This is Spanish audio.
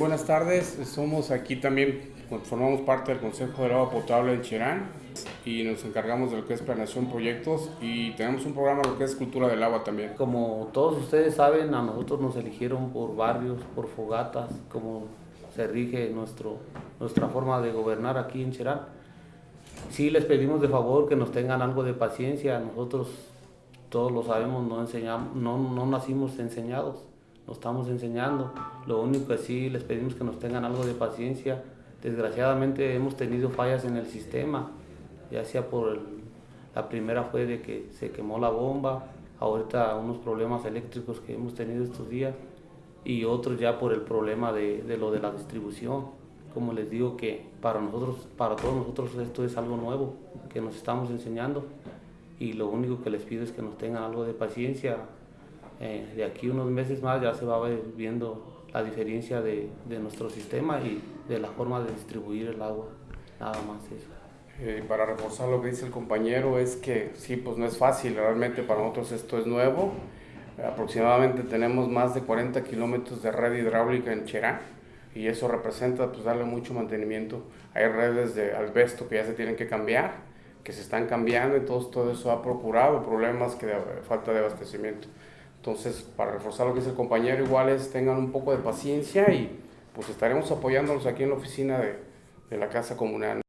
Buenas tardes, somos aquí también, formamos parte del Consejo de Agua Potable en Cherán y nos encargamos de lo que es planeación proyectos y tenemos un programa lo que es cultura del agua también. Como todos ustedes saben, a nosotros nos eligieron por barrios, por fogatas, como se rige nuestro, nuestra forma de gobernar aquí en Cherán. Sí les pedimos de favor que nos tengan algo de paciencia, nosotros todos lo sabemos, no, enseñamos, no, no nacimos enseñados lo estamos enseñando. Lo único que sí les pedimos que nos tengan algo de paciencia. Desgraciadamente hemos tenido fallas en el sistema, ya sea por el, la primera fue de que se quemó la bomba, ahorita unos problemas eléctricos que hemos tenido estos días y otros ya por el problema de, de lo de la distribución. Como les digo que para nosotros, para todos nosotros esto es algo nuevo que nos estamos enseñando y lo único que les pido es que nos tengan algo de paciencia, eh, de aquí unos meses más ya se va a ver viendo la diferencia de, de, nuestro sistema y de la forma de distribuir el agua, nada más eso. Eh, para reforzar lo que dice el compañero es que sí, pues no es fácil, realmente para nosotros esto es nuevo, aproximadamente tenemos más de 40 kilómetros de red hidráulica en Cherán y eso representa pues darle mucho mantenimiento. Hay redes de albesto que ya se tienen que cambiar, que se están cambiando, entonces todo eso ha procurado problemas que de falta de abastecimiento. Entonces, para reforzar lo que dice el compañero, igual es tengan un poco de paciencia y pues estaremos apoyándolos aquí en la oficina de, de la Casa Comunal.